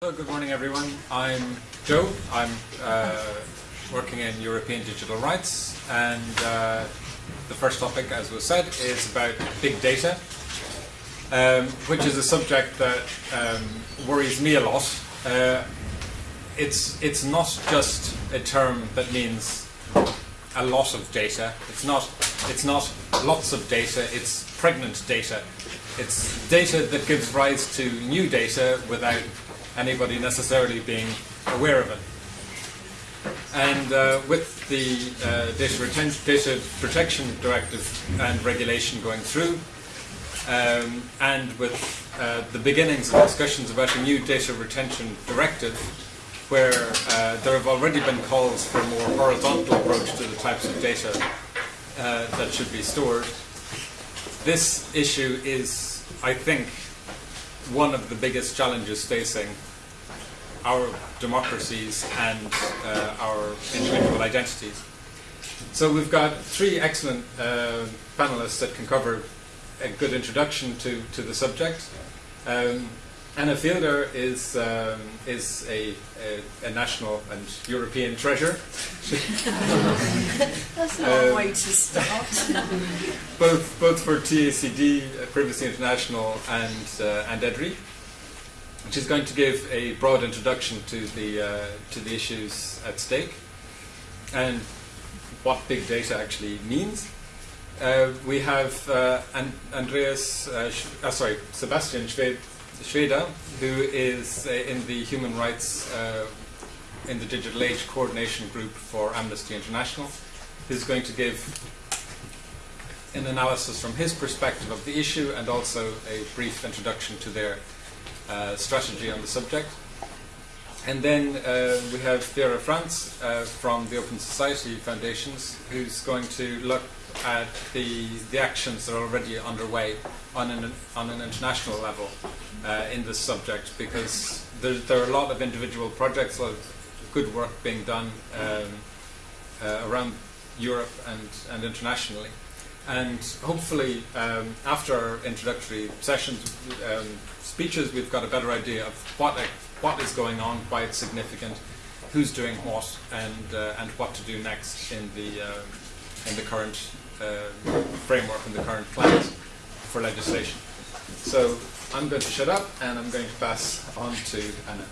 Hello, good morning everyone. I'm Joe. I'm uh, working in European digital rights and uh, the first topic, as was said, is about big data, um, which is a subject that um, worries me a lot. Uh, it's, it's not just a term that means a lot of data. It's not, it's not lots of data, it's pregnant data. It's data that gives rise to new data without anybody necessarily being aware of it. And uh, with the uh, data, data, Protection Directive and regulation going through, um, and with uh, the beginnings of discussions about a new data retention directive, where uh, there have already been calls for a more horizontal approach to the types of data uh, that should be stored, this issue is, I think, one of the biggest challenges facing our democracies and uh, our individual identities. So we've got three excellent uh, panelists that can cover a good introduction to, to the subject. Um, Anna Fielder is um, is a, a, a, national and European treasure. That's not um, a way to start. both both for TACD, uh, Privacy International, and uh, and EDRI which is going to give a broad introduction to the, uh, to the issues at stake and what big data actually means. Uh, we have uh, An Andreas, uh, uh, sorry, Sebastian Schweda, who is uh, in the Human Rights in the Digital Age Coordination Group for Amnesty International, who's going to give an analysis from his perspective of the issue and also a brief introduction to their uh, strategy on the subject. And then uh, we have Vera Franz uh, from the Open Society Foundations, who's going to look at the, the actions that are already underway on an, on an international level uh, in this subject, because there, there, are a lot of individual projects, a lot of good work being done um, uh, around Europe and, and internationally. And hopefully, um, after our introductory sessions, um, speeches, we've got a better idea of what, what is going on, why it's significant, who's doing what, and, uh, and what to do next in the, uh, in the current uh, framework and the current plans for legislation. So I'm going to shut up and I'm going to pass on to Anna.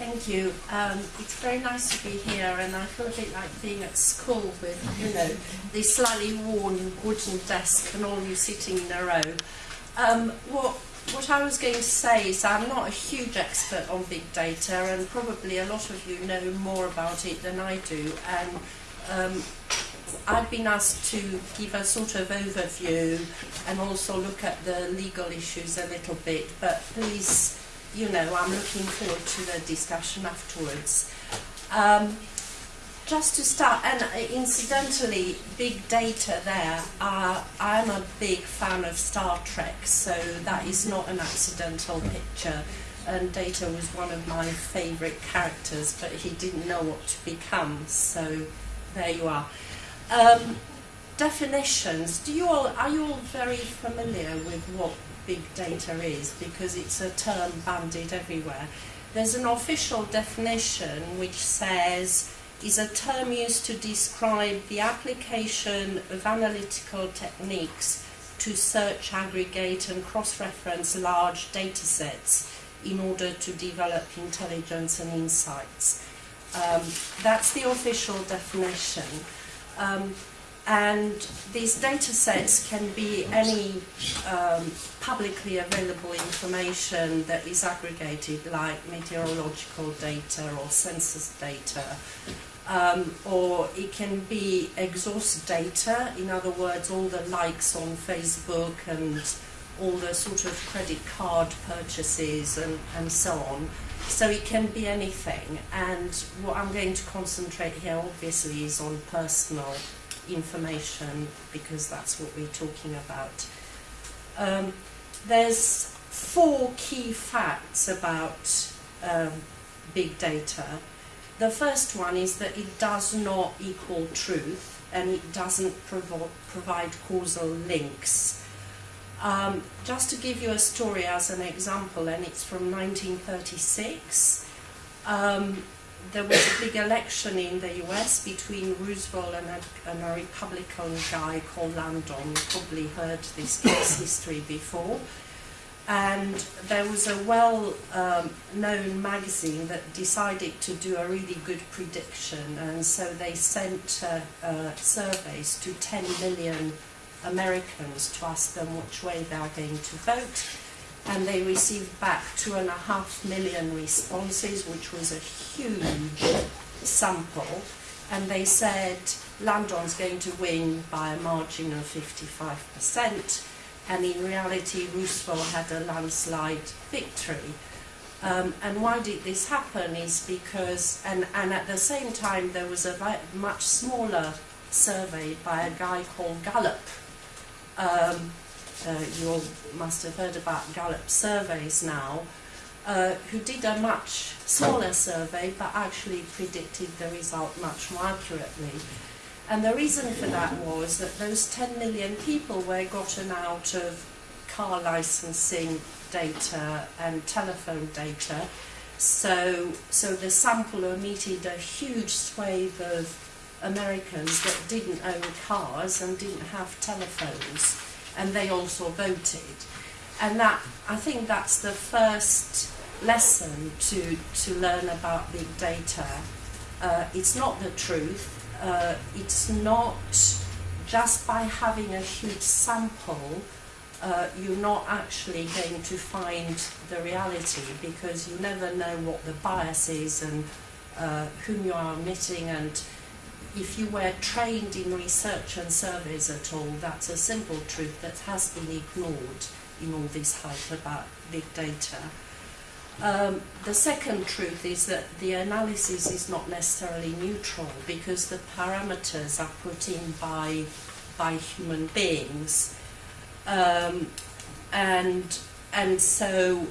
Thank you. Um, it's very nice to be here, and I feel a bit like being at school with, you know, the slightly worn wooden desk and all of you sitting in a row. Um, what what I was going to say is I'm not a huge expert on big data and probably a lot of you know more about it than I do and um, I've been asked to give a sort of overview and also look at the legal issues a little bit but please you know I'm looking forward to the discussion afterwards. Um, just to start, and incidentally, big data there, uh, I'm a big fan of Star Trek, so that is not an accidental picture. And Data was one of my favourite characters, but he didn't know what to become, so there you are. Um, definitions, do you all, are you all very familiar with what big data is? Because it's a term bandied everywhere. There's an official definition which says is a term used to describe the application of analytical techniques to search, aggregate and cross-reference large data sets in order to develop intelligence and insights. Um, that's the official definition. Um, and these data sets can be any um, publicly available information that is aggregated like meteorological data or census data um, or it can be exhaust data, in other words, all the likes on Facebook and all the sort of credit card purchases and, and so on. So it can be anything, and what I'm going to concentrate here obviously is on personal information because that's what we're talking about. Um, there's four key facts about um, big data. The first one is that it does not equal truth and it doesn't provo provide causal links. Um, just to give you a story as an example, and it's from 1936, um, there was a big election in the US between Roosevelt and a, and a Republican guy called Landon. You probably heard this case history before. And there was a well um, known magazine that decided to do a really good prediction, and so they sent uh, uh, surveys to 10 million Americans to ask them which way they are going to vote. And they received back two and a half million responses, which was a huge sample. And they said Landon's going to win by a margin of 55%. And in reality, Roosevelt had a landslide victory. Um, and why did this happen is because, and, and at the same time, there was a much smaller survey by a guy called Gallup, um, uh, you all must have heard about Gallup surveys now, uh, who did a much smaller survey but actually predicted the result much more accurately. And the reason for that was that those 10 million people were gotten out of car licensing data and telephone data. So, so the sample omitted a huge swathe of Americans that didn't own cars and didn't have telephones, and they also voted. And that I think that's the first lesson to to learn about big data. Uh, it's not the truth. Uh, it's not just by having a huge sample. Uh, you're not actually going to find the reality because you never know what the bias is and uh, whom you are omitting and if you were trained in research and surveys at all, that's a simple truth that has been ignored in all this hype about big data. Um, the second truth is that the analysis is not necessarily neutral because the parameters are put in by, by human beings. Um, and, and so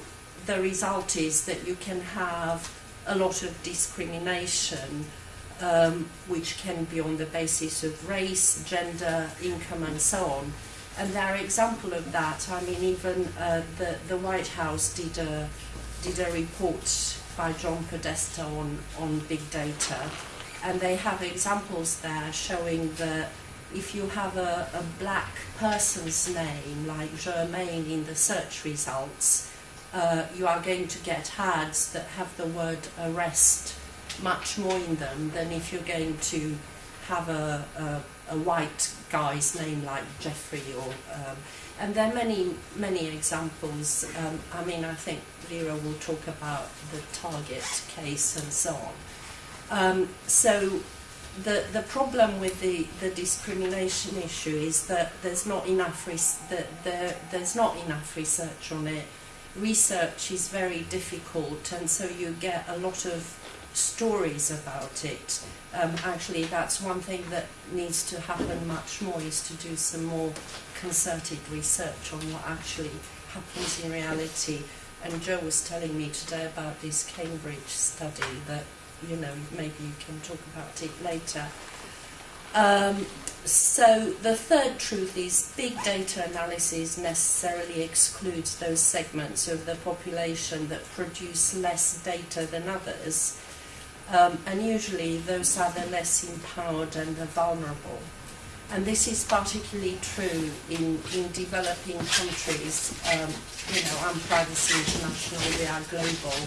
the result is that you can have a lot of discrimination um, which can be on the basis of race, gender, income, and so on. And there are examples of that. I mean, even uh, the, the White House did a, did a report by John Podesta on, on big data, and they have examples there showing that if you have a, a black person's name, like Jermaine in the search results, uh, you are going to get ads that have the word arrest much more in them than if you're going to have a, a, a white guy's name like Jeffrey or um, and there are many many examples. Um, I mean I think Vera will talk about the target case and so on. Um, so the the problem with the the discrimination issue is that there's not enough that there there's not enough research on it. Research is very difficult and so you get a lot of stories about it. Um, actually, that's one thing that needs to happen much more is to do some more concerted research on what actually happens in reality. And Joe was telling me today about this Cambridge study that, you know, maybe you can talk about it later. Um, so the third truth is big data analysis necessarily excludes those segments of the population that produce less data than others um, and usually those are the less empowered and the vulnerable. And this is particularly true in, in developing countries. Um, you know, I'm Privacy International, we are global.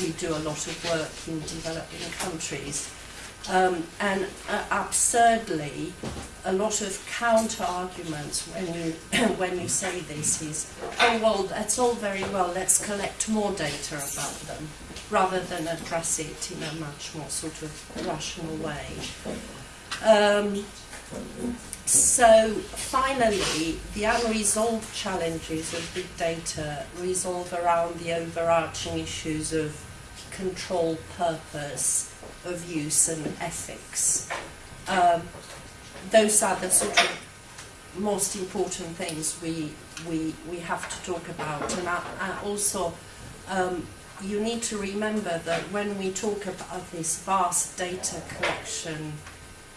We do a lot of work in developing countries. Um, and uh, absurdly, a lot of counter arguments when you when you say this is, oh well, that's all very well. Let's collect more data about them rather than address it in a much more sort of rational way. Um, so finally, the unresolved challenges of big data resolve around the overarching issues of control, purpose, of use and ethics. Um, those are the sort of most important things we, we, we have to talk about. And I, I also um, you need to remember that when we talk about this vast data collection,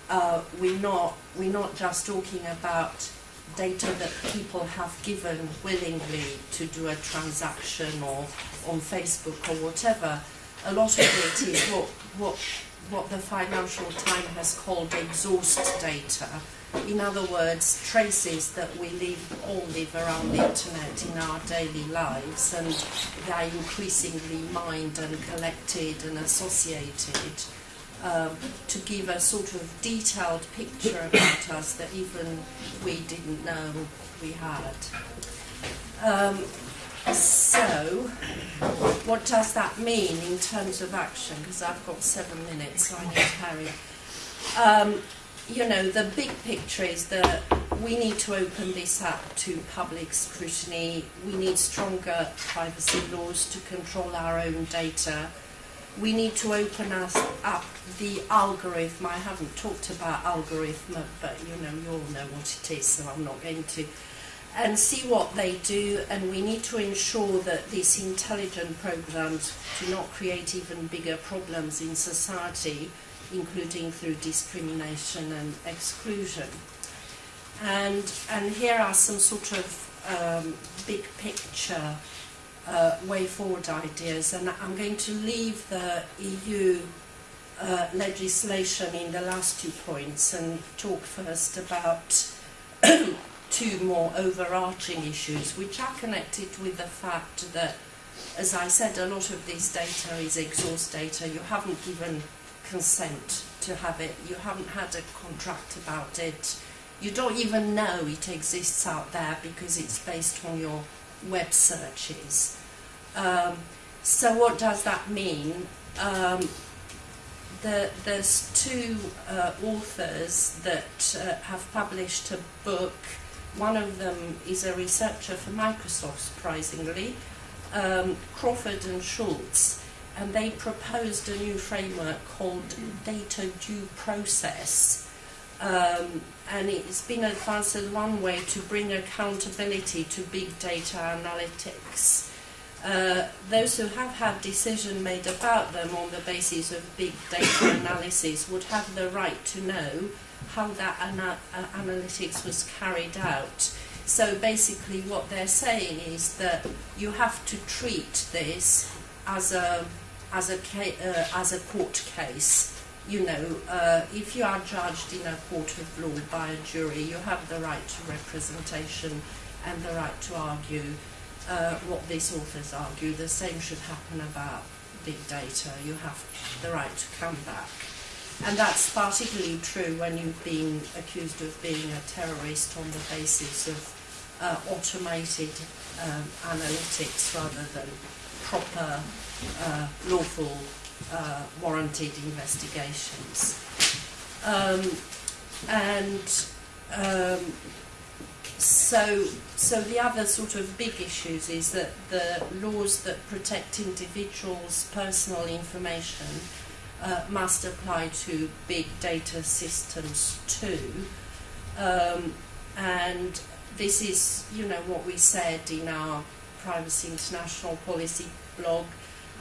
uh, we're not we're not just talking about data that people have given willingly to do a transaction or on Facebook or whatever, a lot of it is what, what, what the Financial Times has called exhaust data. In other words, traces that we live, all live around the internet in our daily lives and they are increasingly mined and collected and associated um, to give a sort of detailed picture about us that even we didn't know we had. Um, so, what does that mean in terms of action? Because I've got seven minutes, so I need to hurry. Um, you know, the big picture is that we need to open this up to public scrutiny. We need stronger privacy laws to control our own data. We need to open us up the algorithm. I haven't talked about algorithm, but you know, you all know what it is, so I'm not going to. And see what they do, and we need to ensure that these intelligent programs do not create even bigger problems in society including through discrimination and exclusion. And, and here are some sort of um, big picture uh, way forward ideas, and I'm going to leave the EU uh, legislation in the last two points and talk first about two more overarching issues, which are connected with the fact that, as I said, a lot of this data is exhaust data. You haven't given consent to have it. You haven't had a contract about it. You don't even know it exists out there because it's based on your web searches. Um, so what does that mean? Um, the, there's two uh, authors that uh, have published a book. One of them is a researcher for Microsoft, surprisingly, um, Crawford and Schultz and they proposed a new framework called data due process. Um, and it's been advanced as one way to bring accountability to big data analytics. Uh, those who have had decision made about them on the basis of big data analysis would have the right to know how that ana uh, analytics was carried out. So basically what they're saying is that you have to treat this as a as a uh, as a court case. You know, uh, if you are judged in a court of law by a jury, you have the right to representation and the right to argue uh, what these authors argue. The same should happen about big data. You have the right to come back. And that's particularly true when you've been accused of being a terrorist on the basis of uh, automated um, analytics rather than proper uh, lawful uh, warranted investigations. Um, and um, so, so the other sort of big issues is that the laws that protect individuals' personal information uh, must apply to big data systems too. Um, and this is, you know, what we said in our Privacy International policy blog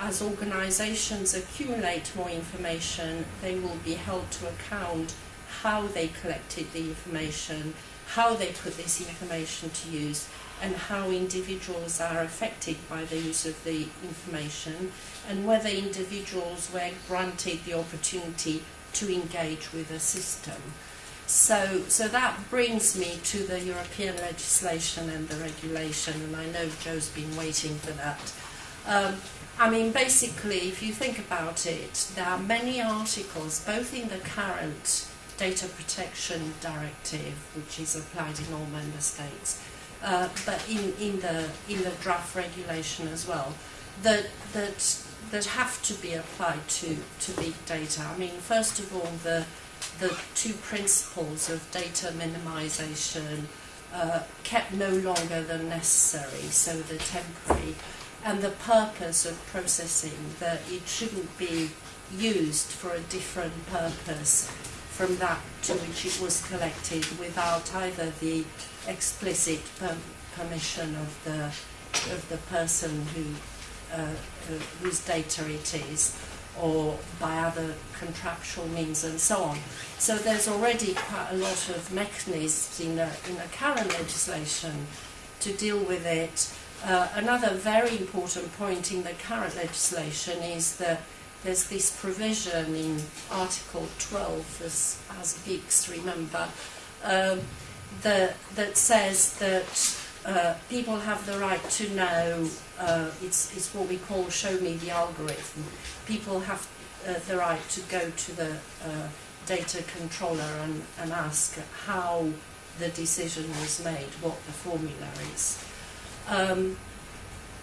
as organisations accumulate more information, they will be held to account how they collected the information, how they put this information to use, and how individuals are affected by the use of the information, and whether individuals were granted the opportunity to engage with the system. So, so that brings me to the European legislation and the regulation, and I know Joe's been waiting for that. Um, I mean, basically, if you think about it, there are many articles, both in the current Data Protection Directive, which is applied in all member states, uh, but in, in, the, in the draft regulation as well, that, that, that have to be applied to, to big data. I mean, first of all, the, the two principles of data minimization uh, kept no longer than necessary, so the temporary and the purpose of processing, that it shouldn't be used for a different purpose from that to which it was collected without either the explicit per permission of the of the person who uh, uh, whose data it is, or by other contractual means and so on. So there's already quite a lot of mechanisms in the, in the current legislation to deal with it. Uh, another very important point in the current legislation is that there's this provision in Article 12, as, as remember, um, the, that says that uh, people have the right to know, uh, it's, it's what we call show me the algorithm. People have uh, the right to go to the uh, data controller and, and ask how the decision was made, what the formula is. Um,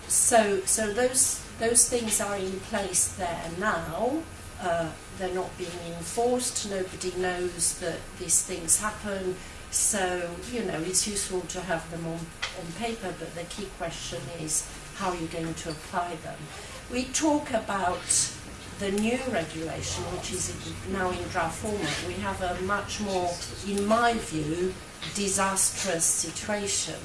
so, so those those things are in place there now. Uh, they're not being enforced. Nobody knows that these things happen. So, you know, it's useful to have them on, on paper, but the key question is how are you going to apply them? We talk about the new regulation, which is now in draft format. We have a much more, in my view, disastrous situation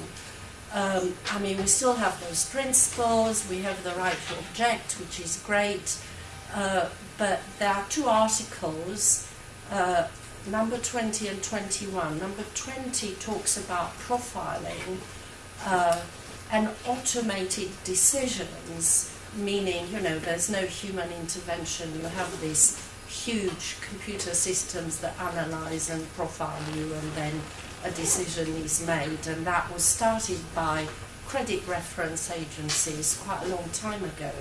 um, I mean, we still have those principles, we have the right to object, which is great, uh, but there are two articles, uh, number 20 and 21. Number 20 talks about profiling uh, and automated decisions, meaning, you know, there's no human intervention, you have these huge computer systems that analyze and profile you and then a decision is made, and that was started by credit reference agencies quite a long time ago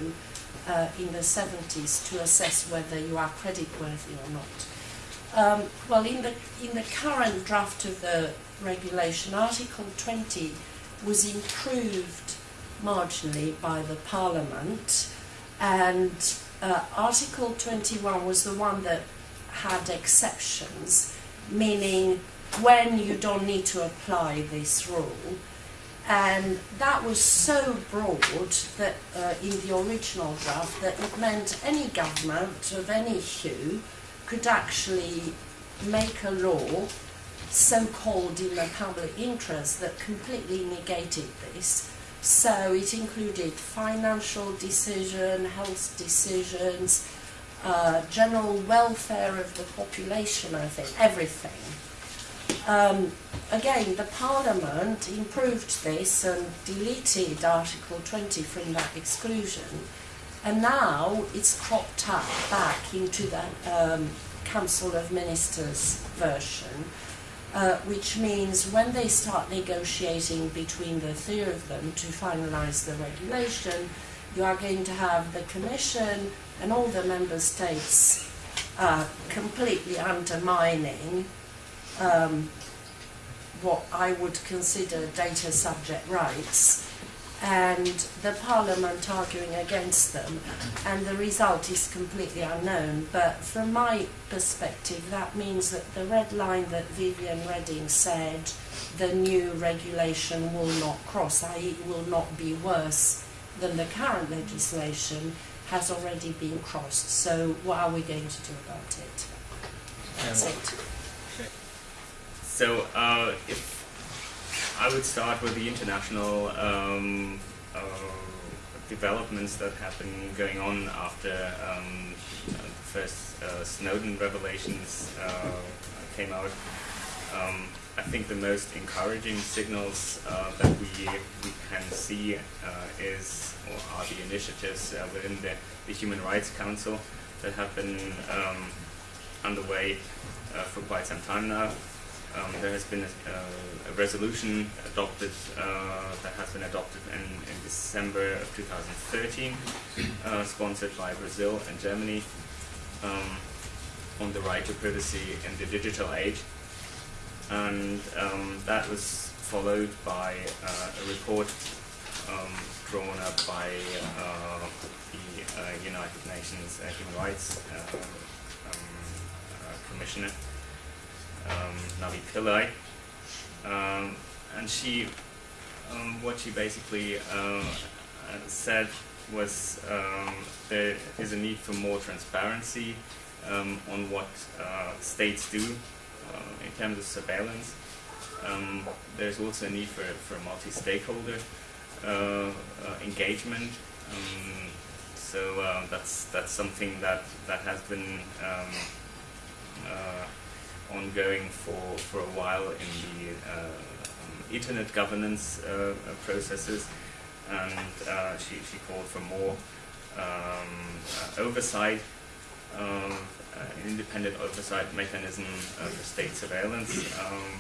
uh, in the 70s to assess whether you are credit worthy or not. Um, well, in the, in the current draft of the regulation, Article 20 was improved marginally by the Parliament, and uh, Article 21 was the one that had exceptions, meaning when you don't need to apply this rule. And that was so broad that uh, in the original draft that it meant any government of any hue could actually make a law so called in the public interest that completely negated this. So it included financial decision, health decisions, uh, general welfare of the population, I think, everything. Um, again, the Parliament improved this and deleted Article 20 from that exclusion, and now it's cropped up back into the um, Council of Ministers version, uh, which means when they start negotiating between the three of them to finalise the regulation, you are going to have the Commission and all the Member States uh, completely undermining um, what I would consider data subject rights and the Parliament arguing against them, and the result is completely unknown. But from my perspective, that means that the red line that Viviane Reding said the new regulation will not cross, i.e., will not be worse than the current legislation, has already been crossed. So, what are we going to do about it? That's Um, it. So, uh, if I would start with the international um, uh, developments that have been going on after um, the first uh, Snowden revelations uh, came out. Um, I think the most encouraging signals uh, that we, we can see uh, is or are the initiatives uh, within the, the Human Rights Council that have been um, underway for quite some time now. Um, there has been a, a resolution adopted uh, that has been adopted in, in December of 2013, uh, sponsored by Brazil and Germany, um, on the right to privacy in the digital age. And um, that was followed by uh, a report um, drawn up by uh, the uh, United Nations Human Rights uh, um, Commissioner um, Navi Pillay, um, and she, um, what she basically uh, said was um, there is a need for more transparency um, on what uh, states do uh, in terms of surveillance. There's also a need for, for multi-stakeholder uh, uh, engagement. So uh, that's that's something that that has been uh, ongoing for for a while in the uh, um, internet governance uh, processes, and uh, she she called for more um, uh, oversight. Um, uh, independent oversight mechanism uh, for state surveillance. Um,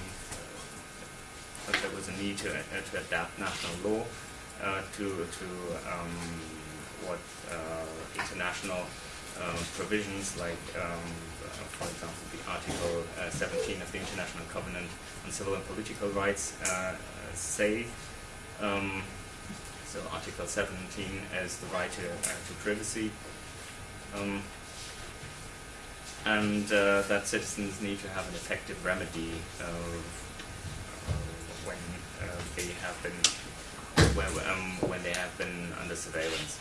but there was a need to, to adapt national law to, to um, what international provisions like, for example, the Article uh, 17 of the International Covenant on Civil and Political Rights uh, say. Um, so Article 17 as the right to, uh, to privacy. Um, and uh, that citizens need to have an effective remedy uh, when uh, they have been when, um, when they have been under surveillance.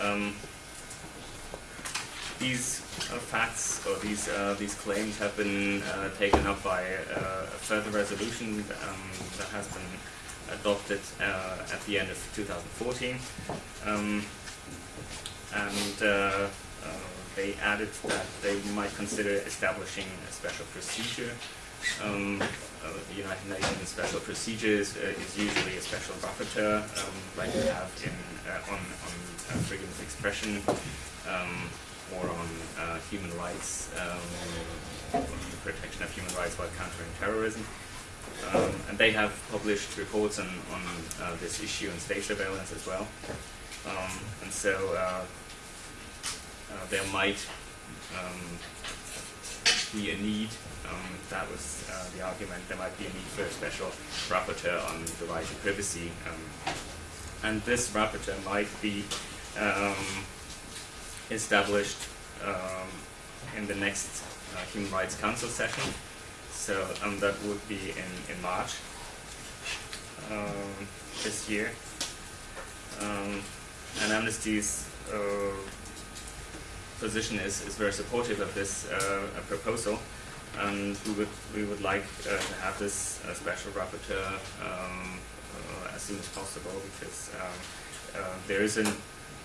Um, these uh, facts or these uh, these claims have been uh, taken up by a further resolution um, that has been adopted at the end of 2014, um, and they added that they might consider establishing a special procedure. Um, uh, the United Nations special procedures uh, is usually a special rapporteur, um, like we have in uh, on on freedom of expression um, or on uh, human rights, um, protection of human rights while countering terrorism. Um, and they have published reports on, on uh, this issue and state surveillance as well. Um, and so uh, uh, there might um, be a need, um, that was uh, the argument, there might be a need for a special rapporteur on the right to privacy. Um, and this rapporteur might be um, established um, in the next uh, Human Rights Council session. So um, that would be in, in March um, this year. Um, and Amnesty's uh, position is, is very supportive of this uh, proposal, and we would we would like uh, to have this uh, special rapporteur um, uh, as soon as possible because um, there is an,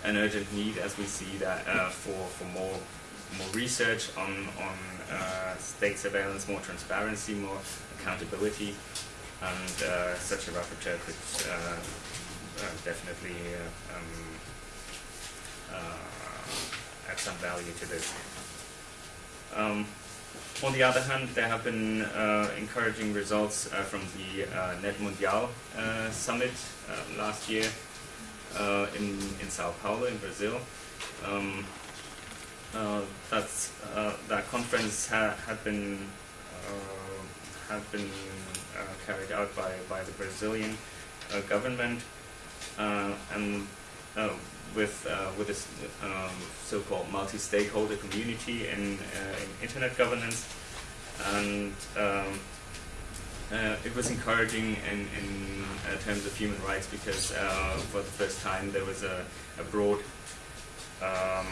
an urgent need, as we see that uh, for for more more research on on uh, state surveillance, more transparency, more accountability, and uh, such a rapporteur could uh, uh, definitely uh, um, uh, add some value to this. Um, on the other hand, there have been encouraging results from the NETmundial summit last year uh, in, in Sao Paulo, in Brazil. Um, uh, that's, uh, that conference ha- had been uh, had been uh, carried out by, by the Brazilian government and with with this um, so-called multi-stakeholder community in, in internet governance, and um, uh, it was encouraging in, in uh, terms of human rights because uh, for the first time there was a, a broad um,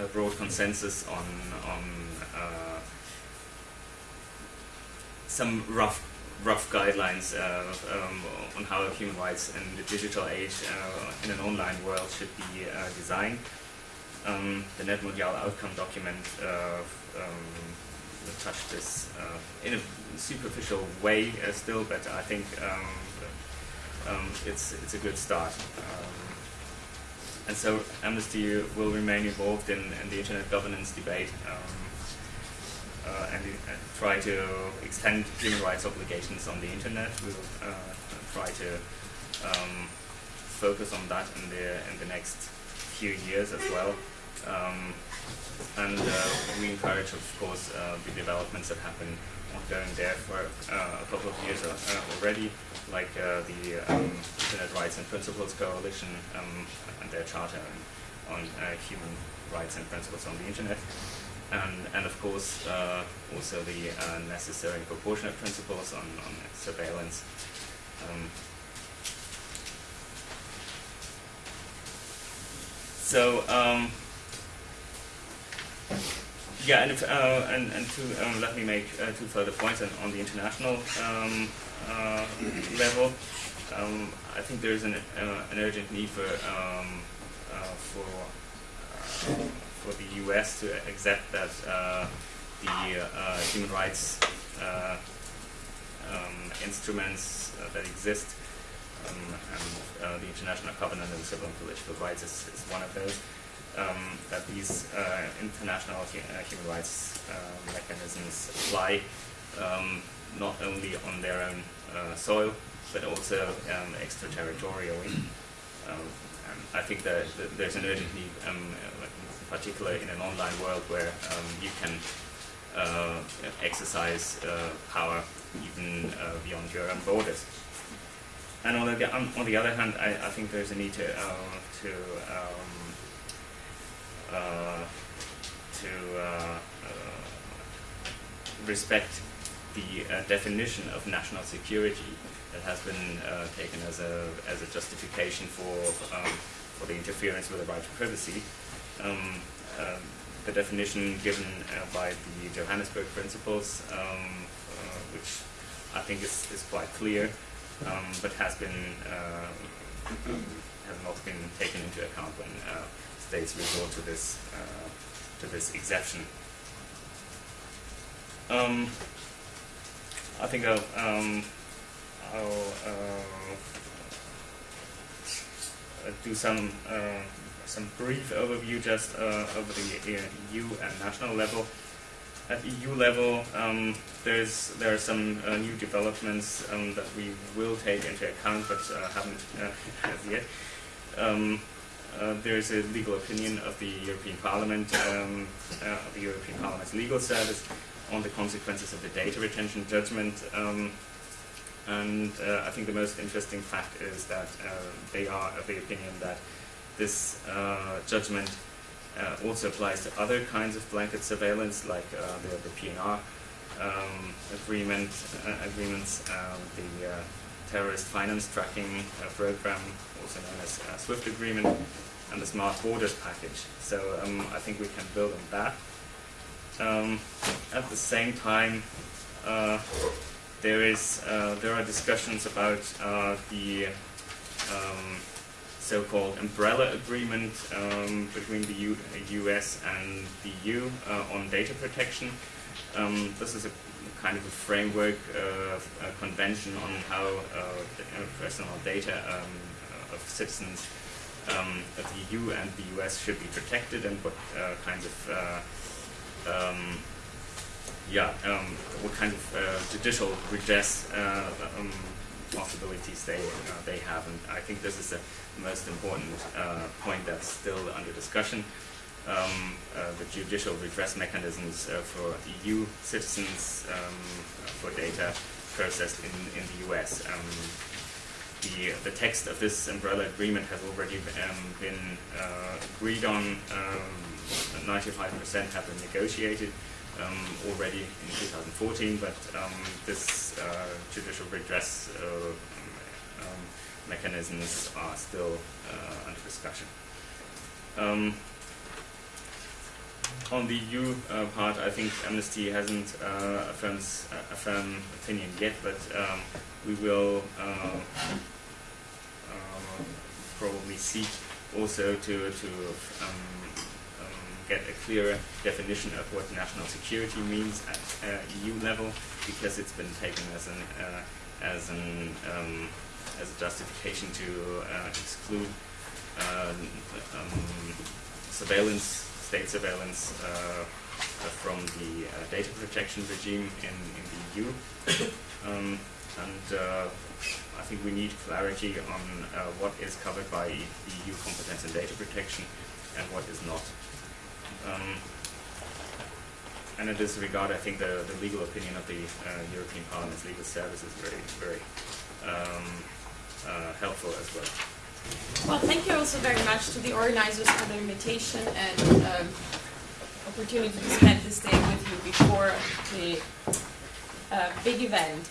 a broad consensus on on uh, some rough rough guidelines uh, um, on how human rights in the digital age uh, in an online world should be designed. Um, the NETmundial outcome document um, touched this uh, in a superficial way uh, still, but I think um, um, it's it's a good start. Um, and so Amnesty will remain involved in, in the internet governance debate. Um, uh, and uh, try to extend human rights obligations on the internet. We'll uh, try to um, focus on that in the in the next few years as well. And uh, we encourage, of course, uh, the developments that happen ongoing there for uh, a couple of years already, like the um, Internet Rights and Principles Coalition um, and their charter on, human rights and principles on the internet and, and of course uh, also the uh, necessary and proportionate principles on, on surveillance. Um, so um, yeah, and, if, uh, and, and to um, let me make uh, two further points on, on the international um, uh, level. Um, I think there is an, uh, an urgent need for um, uh, for uh, for the U.S. to accept that the human rights um, instruments that exist um, and the International Covenant on Civil and Political Rights is, is one of those. Um, that these uh, international uh, human rights uh, mechanisms apply um, not only on their own uh, soil but also um, extraterritorially. Um, I think that, there's an urgent need, um, uh, in particular in an online world where you can uh, exercise uh, power even beyond your own borders. And on the, on, the other hand, I, I think there's a need to, to, to uh, uh, respect the uh, definition of national security that has been uh, taken as a, as a justification for, um, for the interference with the right to privacy. Um, uh, the definition given uh, by the Johannesburg Principles, um, uh, which I think is, is quite clear, um, but has been uh, has not been taken into account when uh, states resort to this uh, to this exception. Um, I think I'll, um, I'll uh, uh, do some uh, some brief overview just uh, over the uh, EU and national level. At EU level, um, there's there are some uh, new developments um, that we will take into account, but uh, haven't uh, as yet. Uh, there is a legal opinion of the European Parliament, um, uh, of the European Parliament's legal service, on the consequences of the data retention judgment. Um, and uh, I think the most interesting fact is that uh, they are of the opinion that this uh, judgment uh, also applies to other kinds of blanket surveillance, like the, the PNR um, agreement, agreements, um, the terrorist finance tracking program, also known as uh, SWIFT agreement, and the smart borders package. So um, I think we can build on that. Um, at the same time, uh, there is uh, there are discussions about uh, the um, so-called umbrella agreement um, between the U- U.S. and the EU uh, on data protection. Um, this is a kind of a framework, uh, a convention on how uh, uh, personal data um, citizens um, of the EU and the US should be protected and what uh, kinds of uh, um, yeah, um, what kind of uh, judicial redress uh, um, possibilities they uh, they have, and I think this is the most important uh, point that's still under discussion. Um, the judicial redress mechanisms for EU citizens um, for data processed in, in the US. Um, the, the text of this umbrella agreement has already um, been uh, agreed on. Um, 95% have been negotiated um, already in 2014, but um, this uh, judicial redress uh, um, mechanisms are still uh, under discussion. On the EU uh, part, I think Amnesty hasn't uh, a, a firm opinion yet, but um, we will uh, probably seek also to, to um, get a clearer definition of what national security means at uh, EU level, because it's been taken as an uh, as an um, as a justification to uh, exclude um, surveillance, state surveillance uh, from the uh, data protection regime in, in the EU. Um, and uh, I think we need clarity on what is covered by EU competence in data protection and what is not. Um, and in this regard, I think the, the legal opinion of the uh, European Parliament's legal service is very, very um, uh, helpful as well. Well, thank you also very much to the organizers for the invitation and um, opportunity to spend this day with you before the uh, big event.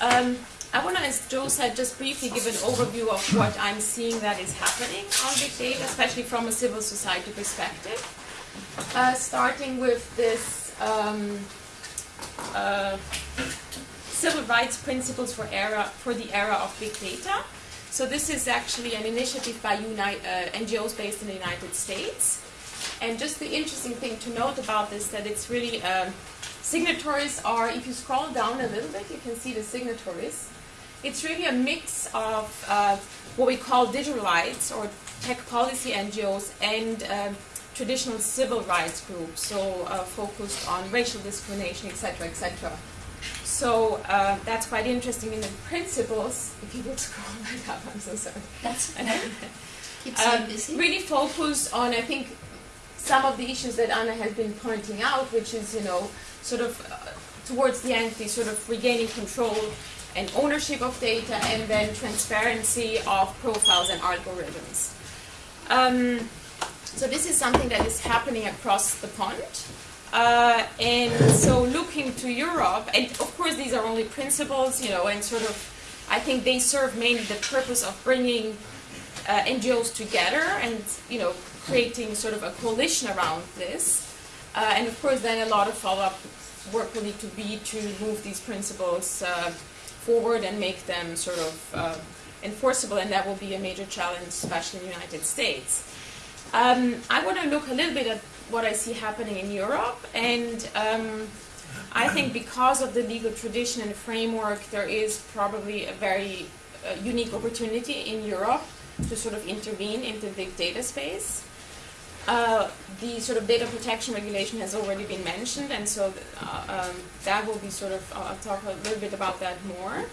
Um, I want to, as Joe said, just briefly give an overview of what I'm seeing that is happening on big data, especially from a civil society perspective. Uh, starting with this um, uh, civil rights principles for era for the era of big data. So this is actually an initiative by uh, NGOs based in the United States. And just the interesting thing to note about this that it's really um, signatories are. If you scroll down a little bit, you can see the signatories. It's really a mix of uh, what we call digital rights or tech policy NGOs and um, traditional civil rights groups, so uh, focused on racial discrimination, etc., etc. So uh, that's quite interesting in the principles. If you would scroll right up, I'm so sorry. That's okay. Keeps Um, busy. really focused on, I think, some of the issues that Anna has been pointing out, which is, you know, sort of uh, towards the end, the sort of regaining control and ownership of data, and then transparency of profiles and algorithms. Um, so this is something that is happening across the pond. Uh, and so looking to Europe, and of course these are only principles, you know, and sort of, I think they serve mainly the purpose of bringing uh, NGOs together and, you know, creating sort of a coalition around this. Uh, and of course then a lot of follow-up work will need to be to move these principles uh, forward and make them sort of uh, enforceable, and that will be a major challenge, especially in the United States. Um, I want to look a little bit at what I see happening in Europe, and um, I think because of the legal tradition and framework, there is probably a very uh, unique opportunity in Europe to sort of intervene into the big data space. Uh, the sort of data protection regulation has already been mentioned, and so uh, um, that will be sort of, I'll talk a little bit about that more.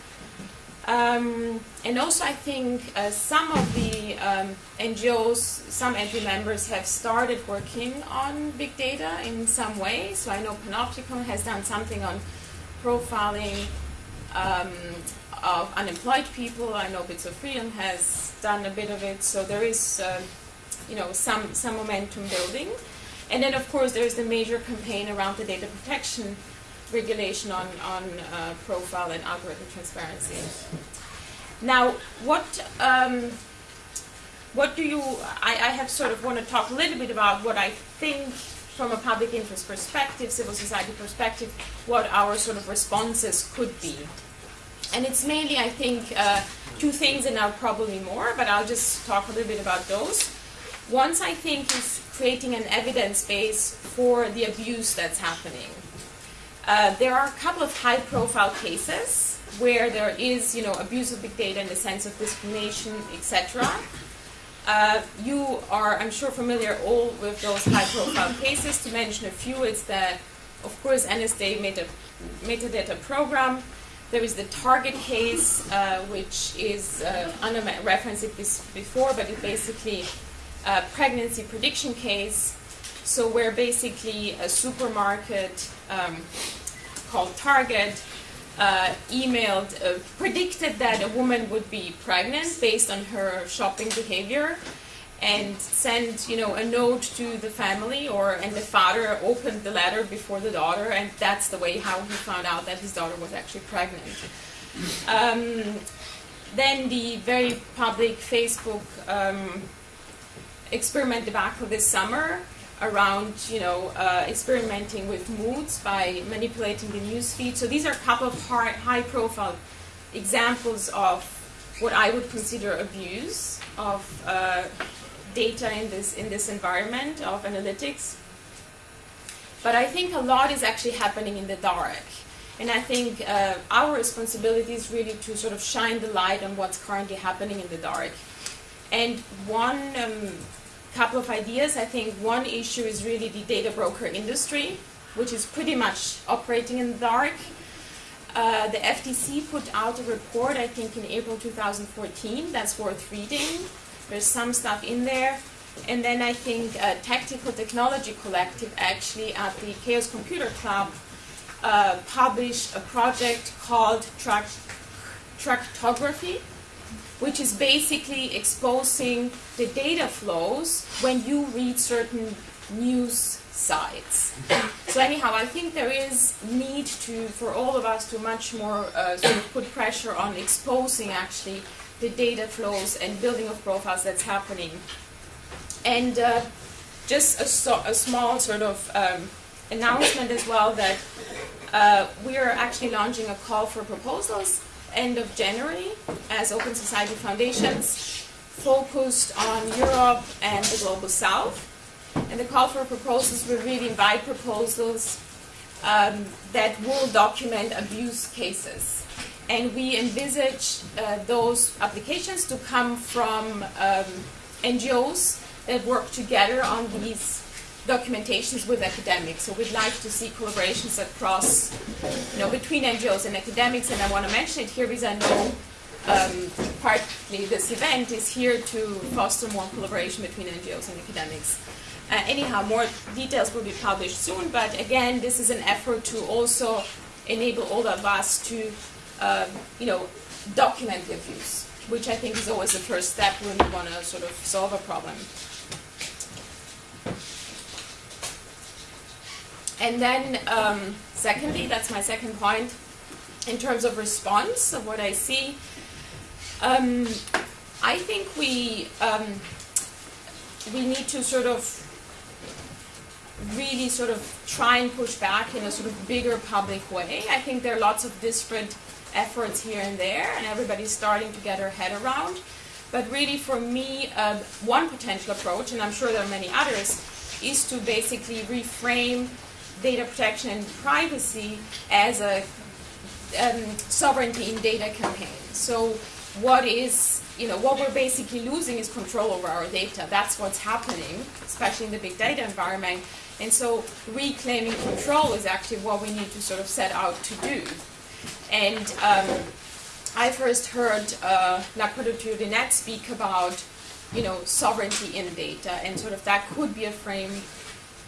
Um, and also, I think uh, some of the um, NGOs, some NGO members have started working on big data in some way. So I know Panoptykon has done something on profiling um, of unemployed people. I know Bits of Freedom has done a bit of it. So there is, um, you know, some some momentum building. And then, of course, there's the major campaign around the data protection regulation on, on uh, profile and algorithm transparency. Now, what um, what do you? I, I have sort of want to talk a little bit about what I think from a public interest perspective, civil society perspective, what our sort of responses could be. And it's mainly, I think, uh, two things, and now probably more, but I'll just talk a little bit about those. Once I think is creating an evidence base for the abuse that's happening. Uh, there are a couple of high-profile cases where there is, you know, abuse of big data in the sense of discrimination, etc. Uh, you are, I'm sure, familiar all with those high-profile cases. To mention a few, it's the, of course, NSA meta, metadata program. There is the Target case, uh, which is, uh, Anna referenced it before, but it basically a pregnancy prediction case. So where basically a supermarket um, called Target uh, emailed, uh, predicted that a woman would be pregnant based on her shopping behavior, and sent you know a note to the family, or and the father opened the letter before the daughter, and that's the way how he found out that his daughter was actually pregnant. Um, then the very public Facebook um, experiment debacle this summer around you know uh, experimenting with moods by manipulating the news feed. So these are a couple of high, high profile examples of what I would consider abuse of uh, data in this in this environment of analytics. But I think a lot is actually happening in the dark. And I think uh, our responsibility is really to sort of shine the light on what's currently happening in the dark. And one um, couple of ideas. I think one issue is really the data broker industry, which is pretty much operating in the dark. Uh, the FTC put out a report, I think, in April 2014. That's worth reading. There's some stuff in there. And then I think uh, Tactical Technology Collective, actually, at the Chaos Computer Club, uh, published a project called Tract- Trackography, which is basically exposing the data flows when you read certain news sites. So anyhow, I think there is need to, for all of us, to much more uh, sort of put pressure on exposing actually the data flows and building of profiles that's happening. And uh, just a, so, a, small sort of um, announcement as well that uh, we are actually launching a call for proposals end of January as Open Society Foundations, focused on Europe and the Global South. And the call for proposals will really invite proposals um, that will document abuse cases. And we envisage uh, those applications to come from um, NGOs that work together on these documentations with academics. So we'd like to see collaborations across, you know, between NGOs and academics. And I want to mention it here because I know um, partly this event is here to foster more collaboration between NGOs and academics. Uh, anyhow, more details will be published soon, but again, this is an effort to also enable all of us to, um, you know, document the abuse, which I think is always the first step when we want to sort of solve a problem. And then, um, secondly, that's my second point, in terms of response of what I see, um, I think we um, we need to sort of really sort of try and push back in a sort of bigger public way. I think there are lots of disparate efforts here and there, and everybody's starting to get their head around. But really, for me, uh, one potential approach, and I'm sure there are many others, is to basically reframe data protection and privacy as a um, sovereignty in data campaign. So what is, you know, what we're basically losing is control over our data. That's what's happening, especially in the big data environment. And so reclaiming control is actually what we need to sort of set out to do. And um, I first heard uh, Nakodo Net speak about, you know, sovereignty in data, and sort of that could be a frame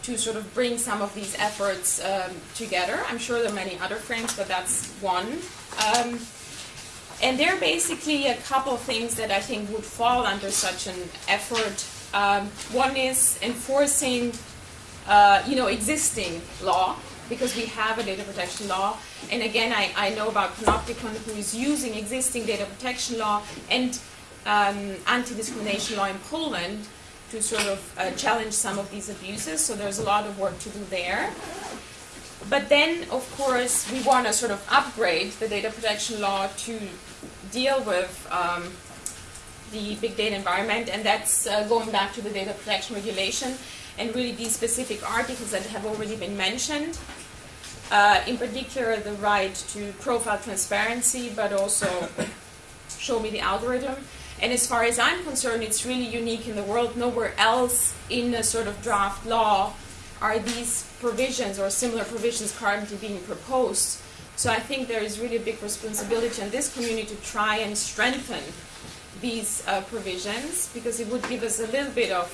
to sort of bring some of these efforts um, together. I'm sure there are many other frames, but that's one. Um, and there are basically a couple of things that I think would fall under such an effort. Um, one is enforcing, uh, you know, existing law, because we have a data protection law. And again, I, I know about Panoptykon who is using existing data protection law and um, anti-discrimination law in Poland to sort of uh, challenge some of these abuses. So there's a lot of work to do there. But then, of course, we want to sort of upgrade the data protection law to deal with um, the big data environment, and that's uh, going back to the data protection regulation and really these specific articles that have already been mentioned. Uh, in particular, the right to profile transparency, but also show me the algorithm. And as far as I'm concerned, it's really unique in the world. Nowhere else in a sort of draft law are these provisions or similar provisions currently being proposed. So I think there is really a big responsibility in this community to try and strengthen these uh, provisions because it would give us a little bit of,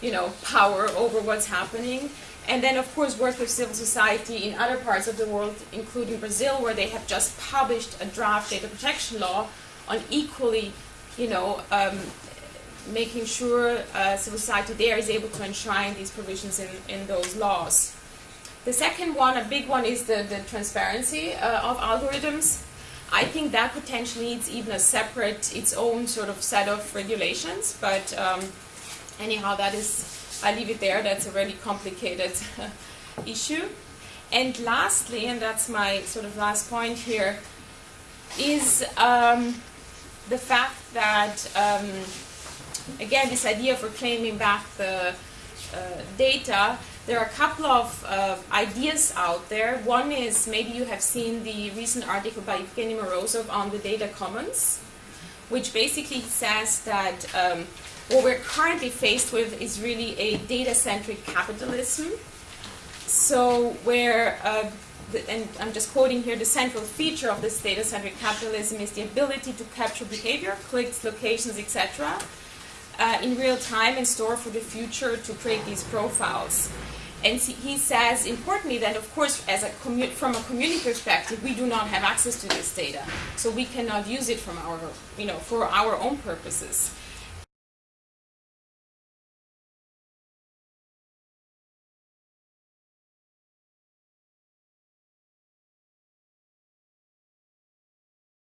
you know, power over what's happening. And then, of course, work with civil society in other parts of the world, including Brazil, where they have just published a draft data protection law on equally you know, um, making sure uh, civil society there is able to enshrine these provisions in, in those laws. The second one, a big one, is the, the transparency uh, of algorithms. I think that potentially needs even a separate, its own sort of set of regulations, but um, anyhow, that is, I leave it there, that's a really complicated issue. And lastly, and that's my sort of last point here, is um, the fact that, um, again, this idea of reclaiming back the uh, data, there are a couple of uh, ideas out there. One is maybe you have seen the recent article by Evgeny Morozov on the data commons, which basically says that um, what we're currently faced with is really a data-centric capitalism. So where uh, and I'm just quoting here, the central feature of this data-centric capitalism is the ability to capture behavior, clicks, locations, etc., uh, in real time and store for the future to create these profiles. And he says, importantly, that of course, as a from a community perspective, we do not have access to this data, so we cannot use it from our, you know, for our own purposes.